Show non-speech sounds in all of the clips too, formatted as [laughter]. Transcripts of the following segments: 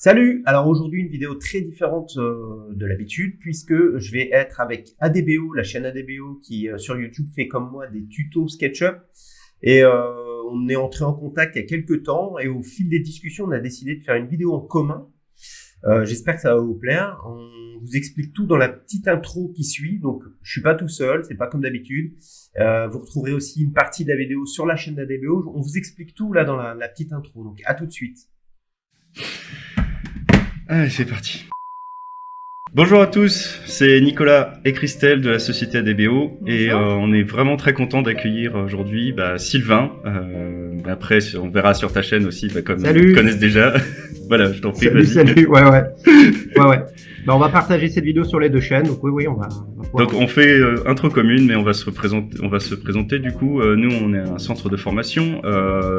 Salut Alors aujourd'hui une vidéo très différente euh, de l'habitude puisque je vais être avec ADBO, la chaîne ADBO qui euh, sur YouTube fait comme moi des tutos SketchUp et euh, on est entré en contact il y a quelques temps et au fil des discussions on a décidé de faire une vidéo en commun. J'espère que ça va vous plaire. On vous explique tout dans la petite intro qui suit donc je suis pas tout seul, c'est pas comme d'habitude. vous retrouverez aussi une partie de la vidéo sur la chaîne d'ADBO. On vous explique tout là dans la, la petite intro donc à tout de suite. Allez, c'est parti. Bonjour à tous, c'est Nicolas et Christelle de la société ADBO et euh, on est vraiment très content d'accueillir aujourd'hui bah, Sylvain. Euh, après, on verra sur ta chaîne aussi, bah, comme ils connaissent déjà. [laughs] voilà, je t'en prie. Salut, ouais, ouais. ouais, ouais. Bah, on va partager cette vidéo sur les deux chaînes, donc oui, oui, on va. donc on fait euh, intro commune, mais on va se présenter. On va se présenter du coup. Nous, on est un centre de formation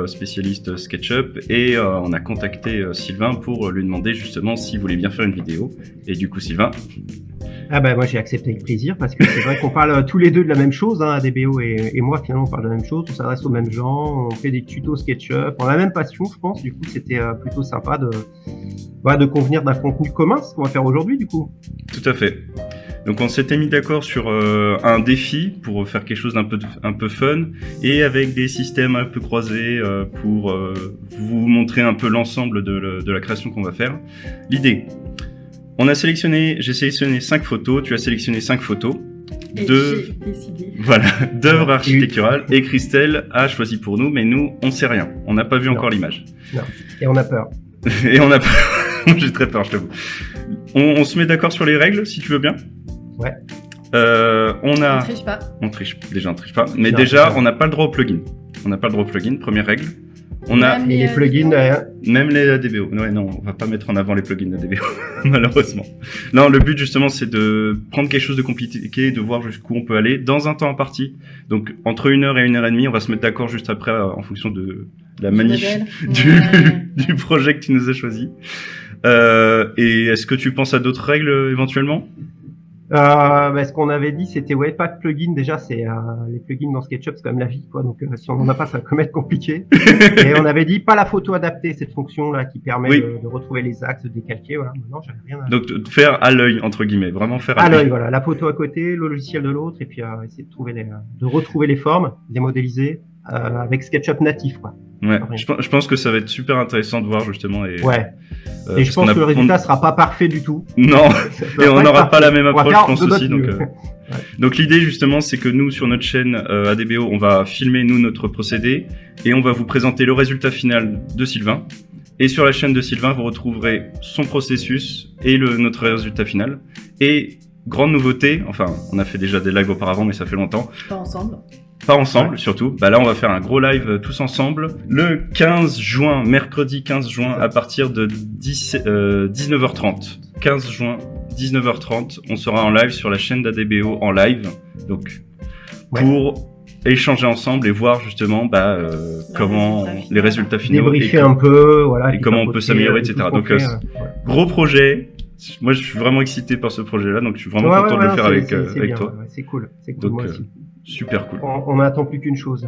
spécialiste SketchUp et on a contacté Sylvain pour lui demander justement s'il voulait bien faire une vidéo. Et du coup, Sylvain, ah bah moi j'ai accepté le plaisir parce que c'est vrai qu'on parle euh, tous les deux de la même chose, hein, ADBO et, et moi finalement on parle de la même chose, on s'adresse aux mêmes gens, on fait des tutos SketchUp, on a la même passion je pense, du coup c'était euh, plutôt sympa de, bah, de convenir d'un contenu commun, ce qu'on va faire aujourd'hui du coup. Tout à fait. Donc on s'était mis d'accord sur euh, un défi pour faire quelque chose d'un peu un peu fun et avec des systèmes un peu croisés pour vous montrer un peu l'ensemble de, de la création qu'on va faire. L'idée, on a sélectionné, j'ai sélectionné cinq photos, tu as sélectionné cinq photos. de, voilà, [laughs] d'œuvres architecturales. Et Christelle a choisi pour nous, mais nous, on sait rien. On n'a pas vu encore l'image. Et on a peur. [laughs] et on a peur. [laughs] j'ai très peur, je t'avoue. On, se met d'accord sur les règles, si tu veux bien. Ouais. Euh, on a. On triche pas. On triche. Déjà, on triche pas. Mais déjà, on n'a pas le droit au plugin. On n'a pas le droit au plugin. Première règle. On a les, plugins derrière. Même les ADBO. Ouais, non, on va pas mettre en avant les plugins ADBO, [laughs] malheureusement. Non, le but justement, c'est de prendre quelque chose de compliqué, de voir jusqu'où on peut aller dans un temps imparti. Donc entre une heure et une heure et demie, on va se mettre d'accord juste après euh, en fonction de la manif [laughs] du, du projet que tu nous as choisi. Euh, et est-ce que tu penses à d'autres règles éventuellement? Euh, bah, ce qu'on avait dit, c'était ouais, pas de plugin. Déjà, c'est euh, les plugins dans SketchUp, c'est quand même la vie, quoi. Donc, euh, si on n'en a pas, ça va quand même être compliqué. [laughs] et on avait dit pas la photo adaptée, cette fonction là qui permet de, de, retrouver les axes, de décalquer. Voilà. Maintenant, j'avais rien. À... Donc, faire à l'œil entre guillemets, vraiment faire à, à l'œil. Voilà, la photo à côté, le logiciel de l'autre, et puis euh, essayer de trouver les, de retrouver les formes, les modéliser avec SketchUp natif, quoi. Ouais, je, pense que ça va être super intéressant de voir justement. Et, ouais. Euh, et je pense que le résultat sera pas parfait du tout. Non, [laughs] et on n'aura pas la même approche, je pense aussi. Donc, euh, [laughs] donc l'idée justement, c'est que nous sur notre chaîne euh, ADBO, on va filmer nous notre procédé et on va vous présenter le résultat final de Sylvain. Et sur la chaîne de Sylvain, vous retrouverez son processus et le, notre résultat final. Et grande nouveauté, enfin, on a fait déjà des lives auparavant, mais ça fait longtemps. Pas ensemble pas ensemble surtout. Bah là, on va faire un gros live euh, tous ensemble le 15 juin, mercredi 15 juin à partir de 10, 19h30. 15 juin, 19h30, on sera en live sur la chaîne d'ADBO en live. Donc pour échanger ensemble et voir justement bah, euh, comment les résultats finaux et, un peu, voilà, et comment on peut s'améliorer, etc. Donc euh, gros projet. Moi, je suis vraiment excité par ce projet-là, donc je suis vraiment content de le faire avec, avec toi. c'est cool, c'est cool. moi aussi. Super cool. On n'attend plus qu'une chose.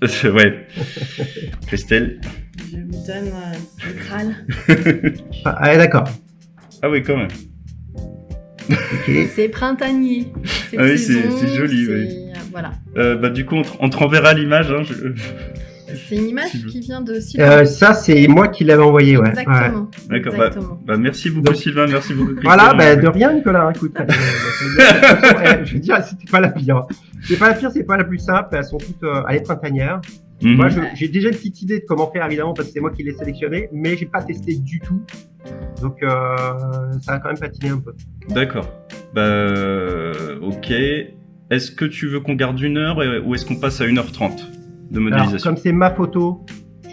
[laughs] ouais. Christelle Je me donne euh, le Graal. [laughs] ah, d'accord. Ah oui, quand même. [laughs] C'est printanier. Ah oui, c'est joli, oui. Voilà. Euh, bah, du coup, on te, renverra l'image. Hein, c'est une image qui vient de Sylvain. Euh, ça, c'est moi qui l'avais envoyé, ouais. Exactement. D'accord. Bah, bah, merci beaucoup, Sylvain. Merci beaucoup. Voilà, bah, de rien, Nicolas. Écoute, [laughs] je veux dire, c'était pas la pire. C'est pas la pire, c'est pas la plus simple. Elles sont toutes euh, à l'éprintanière. Mhm. Moi, j'ai déjà une petite idée de comment faire, évidemment, parce que c'est moi qui l'ai sélectionné, mais j'ai pas testé du tout. Donc, euh, ça a quand même patiné un peu. D'accord. Bah, ok. Est-ce que tu veux qu'on garde une heure ou est-ce qu'on passe à 1h30 de modélisation Alors, Comme c'est ma photo,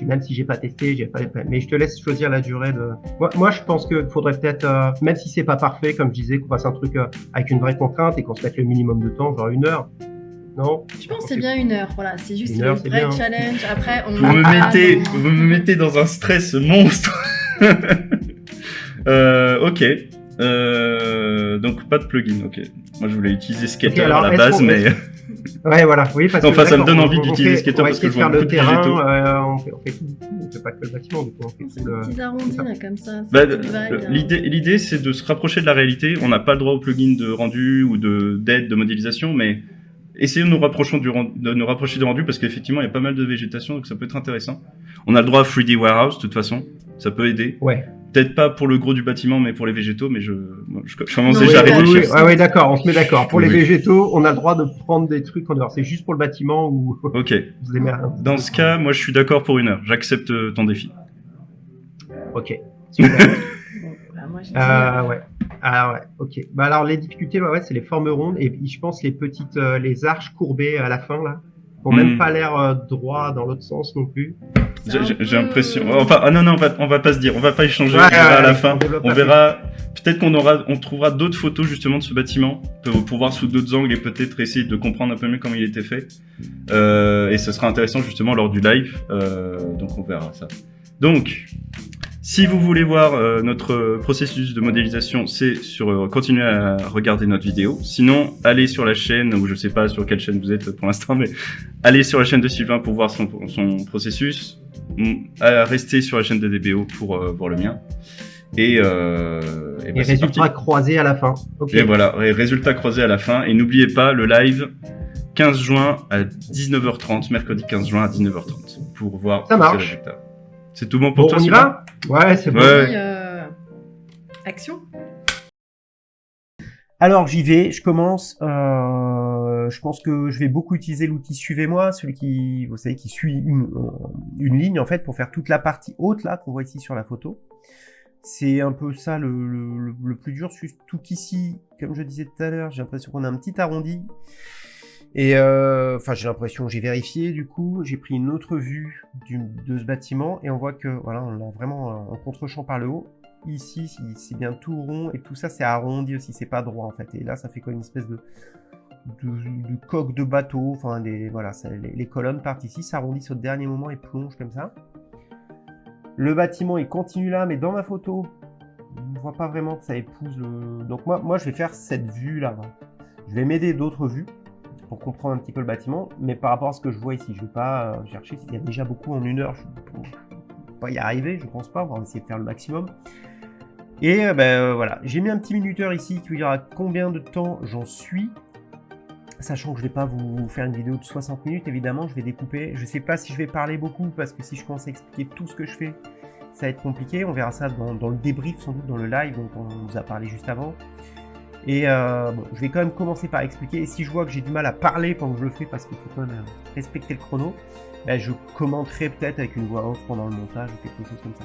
même si j'ai pas testé, j'ai pas, mais je te laisse choisir la durée de. Moi, moi je pense qu'il faudrait peut-être, euh, même si c'est pas parfait, comme je disais, qu'on fasse un truc euh, avec une vraie contrainte et qu'on se mette le minimum de temps, genre une heure. Non? Je pense que c'est bien une heure. Voilà, c'est juste un vrai challenge. Après, on. Vous me mettez, vous me mettez dans un stress monstre. [laughs] euh, ok. Euh, donc pas de plugin, ok. Moi je voulais utiliser Skater à la base, mais. [laughs] Ouais, voilà. Oui, parce enfin, ça me donne envie d'utiliser SketchUp parce que je vois faire le terrain. Euh, on, fait, on fait tout, on fait pas que le bâtiment, du coup, on fait tout le. Petits arrondis là, comme ça. Bah, l'idée, l'idée, c'est de se rapprocher de la réalité. On n'a pas le droit au plugin de rendu ou de d'aide de modélisation, mais essayons de nous rapprocher du, de nous rapprocher du rendu parce qu'effectivement, il y a pas mal de végétation, donc ça peut être intéressant. On a le droit à 3D Warehouse, de toute façon. Ça peut aider. Ouais. Peut-être pas pour le gros du bâtiment, mais pour les végétaux, mais je, je, je commence déjà à réfléchir. Oui, oui, d'accord, on se met d'accord. Pour les végétaux, on a le droit de prendre des trucs en dehors. C'est juste pour le bâtiment ou. [laughs] Ok. Dans ce cas, moi, je suis d'accord pour une heure. J'accepte euh, ton défi. Ok. Super. [laughs] bah, euh, ouais. Ah ouais, ok. Bah alors les difficultés, ouais, c'est les formes rondes et je pense les petites, euh, les arches courbées à la fin là, qui même hmm. pas l'air euh, droit dans l'autre sens non plus. J'ai l'impression. Enfin, ah non non, on va, on va pas se dire, on va pas échanger. à la fin. On, verra. Peut-être qu'on aura, on trouvera d'autres photos justement de ce bâtiment pour, voir sous d'autres angles et peut-être essayer de comprendre un peu mieux comment il était fait. Euh, et ce sera intéressant justement lors du live. donc on verra ça. Donc, si vous voulez voir euh, notre processus de modélisation, c'est sur euh, continuez à regarder notre vidéo. Sinon, allez sur la chaîne, ou je sais pas sur quelle chaîne vous êtes pour l'instant, mais allez sur la chaîne de Sylvain pour voir son, son processus. Mm, restez sur la chaîne de DBO pour euh, voir le mien. Et, euh, et, résultats croisés à la fin. Et voilà, résultats croisés à la fin. Et n'oubliez pas le live 15 juin à 19h30, mercredi 15 juin à 19h30, pour voir Ça marche. résultats. C'est tout bon pour toi, on y va Ouais, c'est bon. Euh, action. Alors j'y vais, je commence. Euh, je pense que je vais beaucoup utiliser l'outil Suivez-moi, celui qui, vous savez, qui suit une, une, ligne en fait pour faire toute la partie haute là qu'on voit ici sur la photo. C'est un peu ça le, le, le plus dur. Tout ici, comme je disais tout à l'heure, j'ai l'impression qu'on a un petit arrondi. Et euh, enfin, j'ai l'impression, j'ai vérifié du coup, j'ai pris une autre vue de ce bâtiment et on voit que voilà, on l'a vraiment en contre-champ par le haut. Ici, c'est bien tout rond et tout ça, c'est arrondi aussi, c'est pas droit en fait. Et là, ça fait comme une espèce de, coque de bateau. Enfin, voilà, les, colonnes partent ici, s'arrondissent au dernier moment et plongent comme ça. Le bâtiment, il continue là, mais dans ma photo, on ne voit pas vraiment que ça épouse. Donc moi, moi je vais faire cette vue là. Je vais m'aider d'autres vues pour comprendre un petit peu le bâtiment. Mais par rapport à ce que je vois ici, je ne vais pas euh, chercher s'il y a déjà beaucoup en une heure. Je ne vais pas y arriver, je pense pas. On va essayer de faire le maximum. Et euh, ben euh, voilà, j'ai mis un petit minuteur ici qui vous dira combien de temps j'en suis. Sachant que je ne vais pas vous faire une vidéo de 60 minutes, évidemment, je vais découper. Je ne sais pas si je vais parler beaucoup, parce que si je commence à expliquer tout ce que je fais, ça va être compliqué. On verra ça dans, dans le débrief, sans doute dans le live, dont on vous a parlé juste avant. Et euh, je vais quand même commencer par expliquer. Et si je vois que j'ai du mal à parler pendant que je le fais, parce qu'il faut quand même euh, respecter le chrono, ben, je commenterai peut-être avec une voix off pendant le montage ou quelque chose comme ça.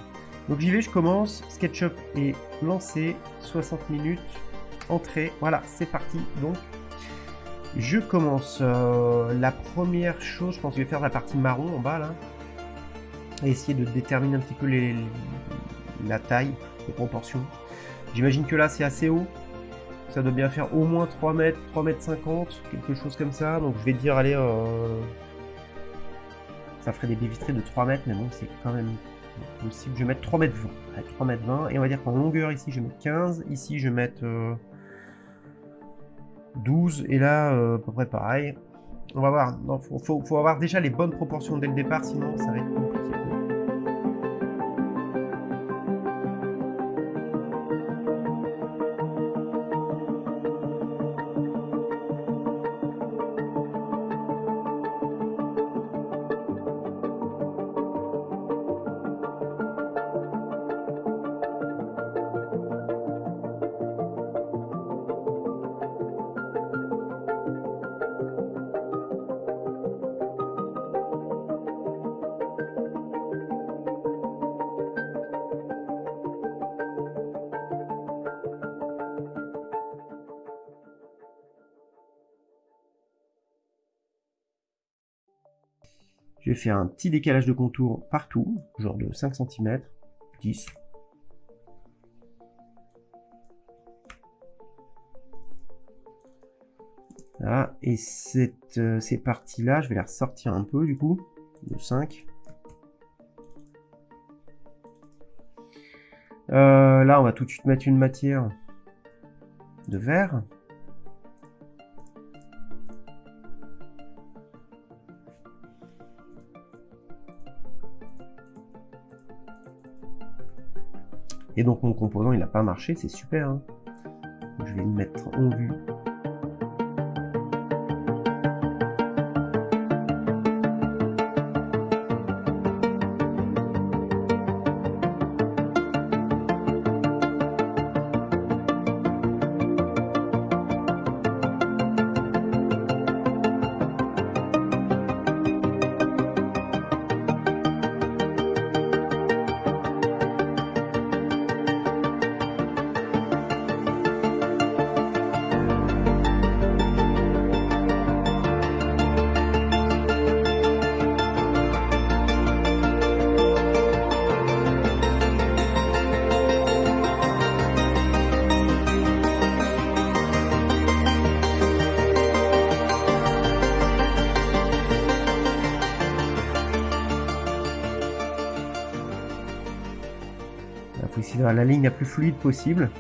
Donc j'y vais, je commence. SketchUp est lancé, 60 minutes, entrée. Voilà, c'est parti. Donc, je commence. Euh, la première chose, je pense que je vais faire la partie marron en bas là. Et essayer de déterminer un petit peu la taille, les proportions. J'imagine que là c'est assez haut. Ça doit bien faire au moins 3 mètres, 3 mètres 50, quelque chose comme ça. Donc je vais dire, allez, euh... ça ferait des baies de 3 mètres, mais bon, c'est quand même possible. Je vais mettre 3 mètres 20. 3 mètres 20. Et on va dire qu'en longueur, ici, je vais mettre 15. Ici, je vais mettre euh, 12. Et là, euh, à peu près pareil. On va voir. Il faut avoir déjà les bonnes proportions dès le départ, sinon ça va être compliqué. Je vais faire un petit décalage de contour partout, genre de 5 cm, 10. Voilà, et cette, euh, ces parties-là, je vais les ressortir un peu du coup, de 5. Euh, là, on va tout de suite mettre une matière de verre. Et donc mon composant il n'a pas marché, c'est super. Hein. Je vais le mettre en vue la ligne la plus fluide possible.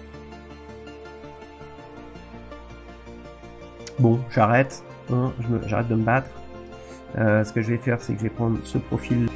Bon, j'arrête. Hein, j'arrête de me battre. Euh, ce que je vais faire, c'est que je vais prendre ce profil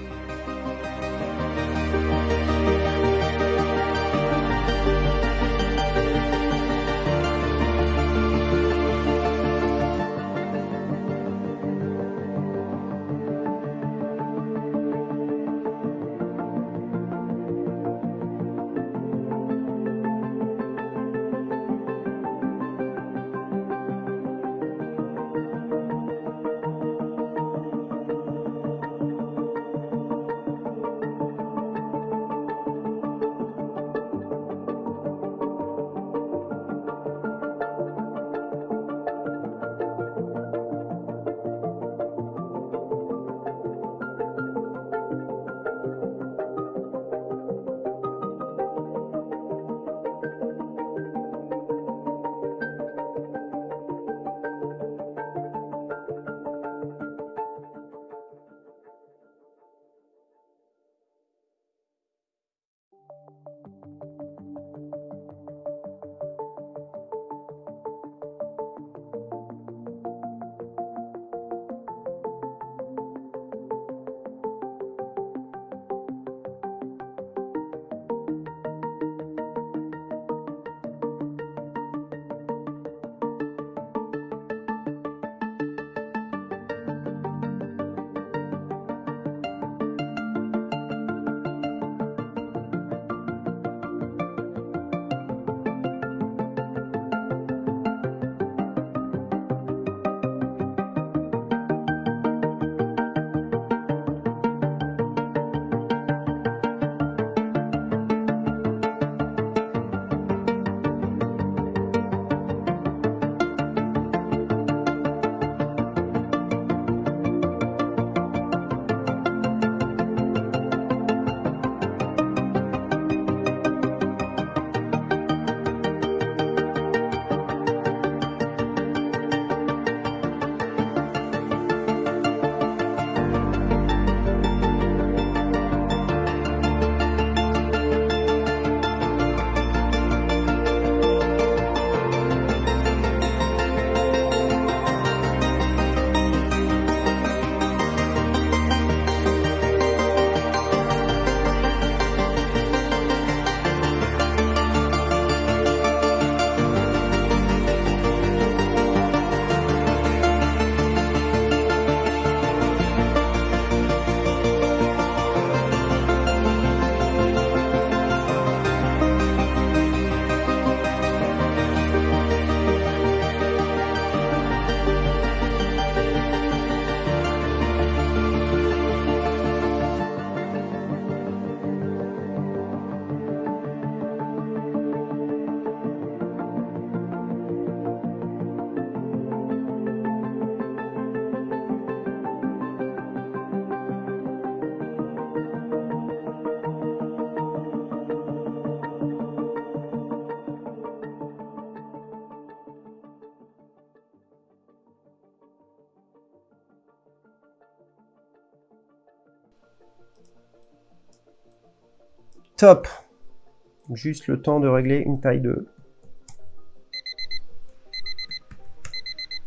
Top. Juste le temps de régler une taille de...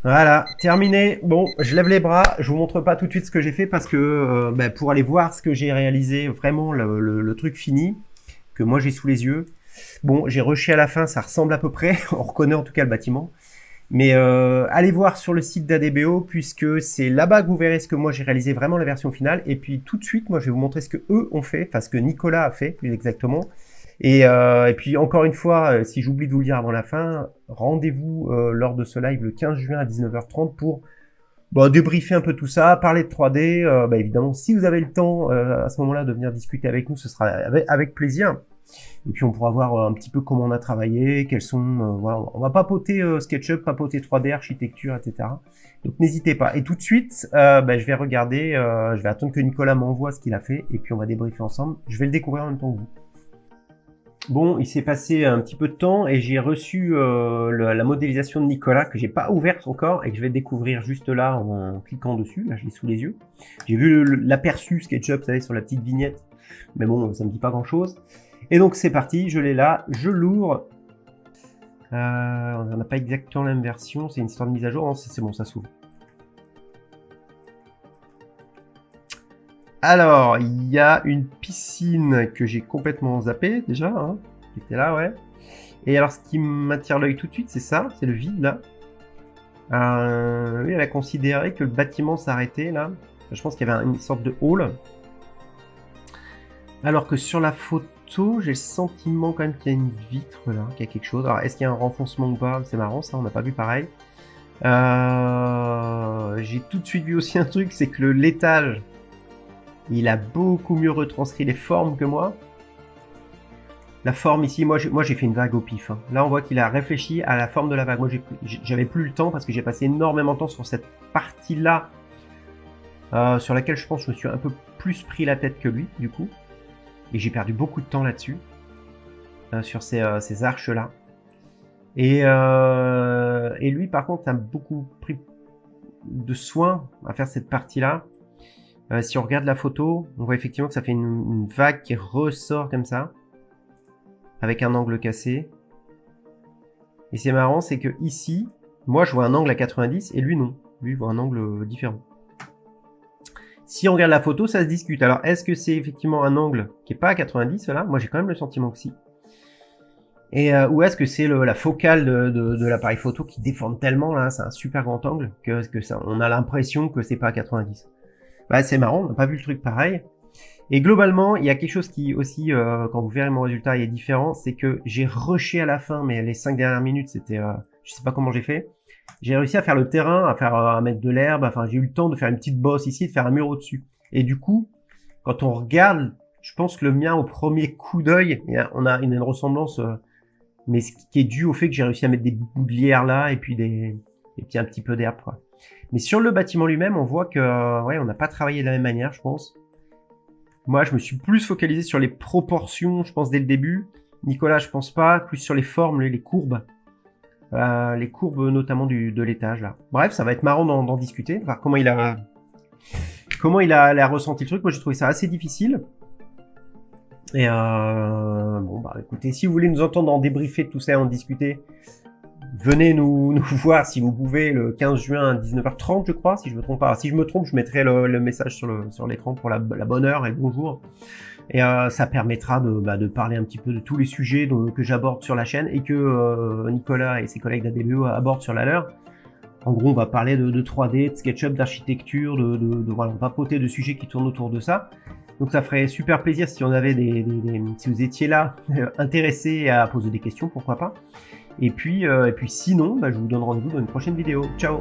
Voilà, terminé. Bon, je lève les bras. Je vous montre pas tout de suite ce que j'ai fait parce que euh, bah, pour aller voir ce que j'ai réalisé, vraiment le, truc fini, que moi j'ai sous les yeux, Bon, j'ai rushé à la fin, ça ressemble à peu près, [laughs] on reconnaît en tout cas le bâtiment. Mais euh, allez voir sur le site d'ADBO puisque c'est là-bas que vous verrez ce que moi j'ai réalisé vraiment la version finale. Et puis tout de suite, moi je vais vous montrer ce que eux ont fait, enfin ce que Nicolas a fait plus exactement. Et, euh, et puis encore une fois, euh, si j'oublie de vous le dire avant la fin, rendez-vous euh, lors de ce live le 15 juin à 19h30 pour bon, débriefer un peu tout ça, parler de 3D. Euh, bah, évidemment, si vous avez le temps à ce moment-là de venir discuter avec nous, ce sera avec plaisir. Et puis on pourra voir euh, un petit peu comment on a travaillé, quels sont, euh, voilà, on va papoter euh, SketchUp, papoter 3D, architecture, etc. Donc n'hésitez pas. Et tout de suite, bah, je vais regarder, je vais attendre que Nicolas m'envoie ce qu'il a fait, et puis on va débriefer ensemble. Je vais le découvrir en même temps que vous. Bon, il s'est passé un petit peu de temps et j'ai reçu la modélisation de Nicolas que j'ai pas ouverte encore et que je vais découvrir juste là en, cliquant dessus. Là, je l'ai sous les yeux. J'ai vu l'aperçu SketchUp, vous savez, sur la petite vignette, mais bon, ça me dit pas grand chose. Et donc c'est parti, je l'ai là, je l'ouvre. Euh, on n'a pas exactement la même version, c'est une histoire de mise à jour. c'est bon, ça s'ouvre. Alors, il y a une piscine que j'ai complètement zappée déjà, hein, qui était là, ouais. Et alors, ce qui m'attire l'œil tout de suite, c'est ça, c'est le vide là. Euh, oui, elle a considéré que le bâtiment s'arrêtait là. Je pense qu'il y avait une sorte de hall. Alors que sur la photo, j'ai le sentiment quand même qu'il y a une vitre là, qu'il y a quelque chose. Alors, est-ce qu'il y a un renfoncement ou pas? C'est marrant, ça, on n'a pas vu pareil. Euh, j'ai tout de suite vu aussi [laughs] un truc, c'est que l'étage, il a beaucoup mieux retranscrit les formes que moi. La forme ici, moi j'ai fait une vague au pif. Hein. Là on voit qu'il a réfléchi à la forme de la vague. Moi j'avais plus le temps parce que j'ai passé énormément de temps sur cette partie-là, euh, sur laquelle je pense que je me suis un peu plus pris la tête que lui du coup. Et j'ai perdu beaucoup de temps là-dessus, euh, sur ces, euh, ces arches-là. Et, euh, et lui, par contre, a beaucoup pris de soin à faire cette partie-là. Euh, si on regarde la photo, on voit effectivement que ça fait une, une, vague qui ressort comme ça, avec un angle cassé. Et c'est marrant, c'est que ici, moi je vois un angle à 90 et lui non. Lui voit un angle différent. Si on regarde la photo, ça se discute. Alors, est-ce que c'est effectivement un angle qui est pas à 90 là? Moi, j'ai quand même le sentiment que si. Et euh, ou est-ce que c'est la focale de, l'appareil photo qui déforme tellement là, c'est un super grand angle que, que ça, on a l'impression que c'est pas à 90. Bah c'est marrant, on n'a pas vu le truc pareil. Et globalement, il y a quelque chose qui aussi, euh, quand vous verrez mon résultat, il est différent, c'est que j'ai rushé à la fin, mais les 5 dernières minutes, c'était, euh, je sais pas comment j'ai fait. J'ai réussi à faire le terrain, à faire à mettre de l'herbe, enfin j'ai eu le temps de faire une petite bosse ici, de faire un mur au-dessus. Et du coup, quand on regarde, je pense que le mien au premier coup d'œil, on a une, ressemblance, euh, mais ce qui est dû au fait que j'ai réussi à mettre des lierre là et puis des et puis un petit peu d'herbe. Mais sur le bâtiment lui-même, on voit que euh, ouais, on n'a pas travaillé de la même manière, je pense. Moi, je me suis plus focalisé sur les proportions, je pense dès le début. Nicolas, je pense pas, plus sur les formes, les courbes. Euh, les courbes notamment de l'étage là. Bref, ça va être marrant d'en discuter, voir comment il a comment il a, ressenti le truc. Moi, j'ai trouvé ça assez difficile. Et euh, bon, bah écoutez, si vous voulez nous entendre en débriefer tout ça, en discuter, venez nous, [laughs] voir si vous pouvez le 15 juin à 19h30, je crois, si je me trompe pas. Si je me trompe, je mettrai le, message sur l'écran pour la bonne heure et le bonjour. Et euh, ça permettra de, bah, de, parler un petit peu de tous les sujets que j'aborde sur la chaîne et que euh, Nicolas et ses collègues d'ADBE abordent sur la leur. En gros, on va parler de, de 3D, de SketchUp, d'architecture, de, de, voilà, de sujets qui tournent autour de ça. Donc ça ferait super plaisir si vous étiez là, intéressés à poser des questions, pourquoi pas. Et puis, euh, et puis sinon, bah, je vous donne rendez-vous dans une prochaine vidéo. Ciao